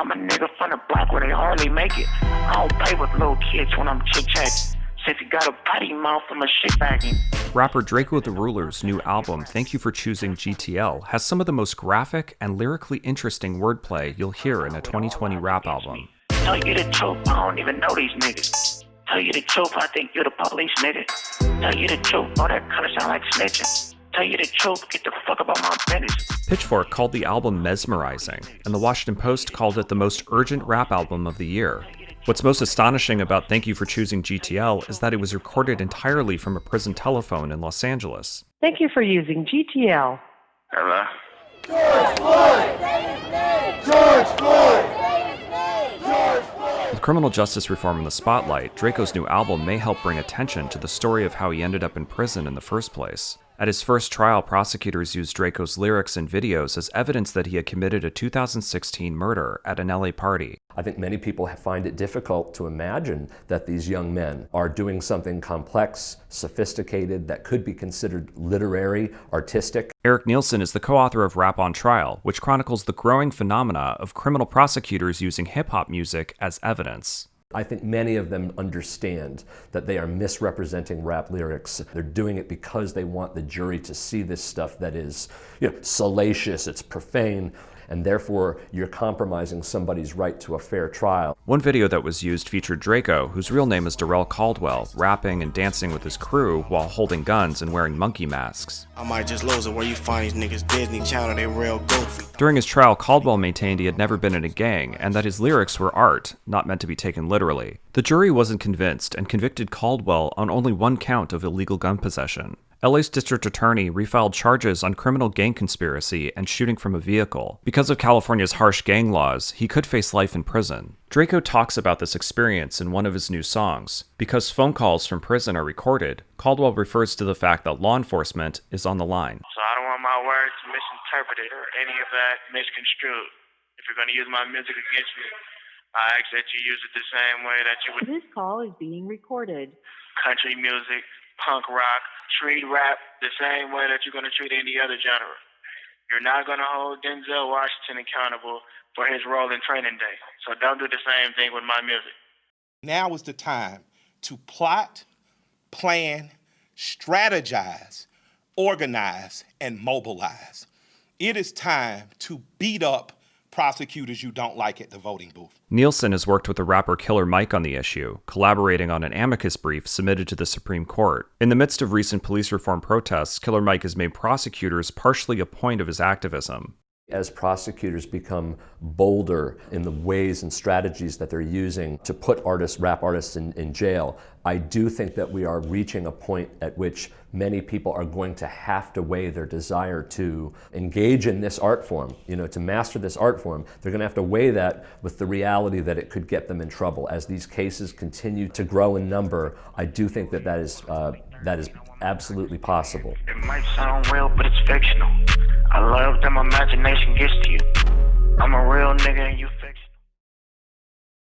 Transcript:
I'm a nigga from the block where they hardly make it. I don't play with little kids when I'm chit chatting. Since he got a potty mouth from a shit bagging. Rapper Drakeo the Ruler's new album, Thank You for Choosing GTL, has some of the most graphic and lyrically interesting wordplay you'll hear in a 2020 rap album. Tell you the truth, I don't even know these niggas. Tell you the truth, I think you're the police, nigga. Tell you the truth, all that kinda sound like snitching. Tell you the truth, get the fuck about my business. Pitchfork called the album mesmerizing, and the Washington Post called it the most urgent rap album of the year. What's most astonishing about Thank You for Choosing GTL is that it was recorded entirely from a prison telephone in Los Angeles. Thank you for using GTL. Hello? George Floyd! George Floyd! George Floyd! With criminal justice reform in the spotlight, Drakeo's new album may help bring attention to the story of how he ended up in prison in the first place. At his first trial, prosecutors used Drakeo's lyrics and videos as evidence that he had committed a 2016 murder at an LA party. I think many people find it difficult to imagine that these young men are doing something complex, sophisticated, that could be considered literary, artistic. Erik Nielson is the co author of Rap on Trial, which chronicles the growing phenomena of criminal prosecutors using hip hop music as evidence. I think many of them understand that they are misrepresenting rap lyrics. They're doing it because they want the jury to see this stuff that is you know, salacious, it's profane, and therefore you're compromising somebody's right to a fair trial. One video that was used featured Drakeo, whose real name is Darrell Caldwell, rapping and dancing with his crew while holding guns and wearing monkey masks. I might just lose it where you find these niggas Disney Channel, they real goofy. During his trial, Caldwell maintained he had never been in a gang and that his lyrics were art, not meant to be taken literally. The jury wasn't convinced and convicted Caldwell on only one count of illegal gun possession. LA's district attorney refiled charges on criminal gang conspiracy and shooting from a vehicle. Because of California's harsh gang laws, he could face life in prison. Drakeo talks about this experience in one of his new songs. Because phone calls from prison are recorded, Caldwell refers to the fact that law enforcement is on the line. So I don't want my words misinterpreted or any of that misconstrued. If you're gonna use my music against me, I ask that you use it the same way that you would This call is being recorded. country music, punk rock, treat rap the same way that you're going to treat any other genre. You're not going to hold Denzel Washington accountable for his role in Training Day. So don't do the same thing with my music. Now is the time to plot, plan, strategize, organize, and mobilize. It is time to beat up prosecutors you don't like at the voting booth. Nielson has worked with the rapper Killer Mike on the issue, collaborating on an amicus brief submitted to the Supreme Court. In the midst of recent police reform protests, Killer Mike has made prosecutors partially a point of his activism. As prosecutors become bolder in the ways and strategies that they're using to put artists, rap artists in, in jail, I do think that we are reaching a point at which many people are going to have to weigh their desire to engage in this art form, you know, to master this art form. They're going to have to weigh that with the reality that it could get them in trouble. As these cases continue to grow in number, I do think that that is, uh, that is absolutely possible. It might sound real, but it's fictional. I love them imagination gets to you. I'm a real nigga and you fiction.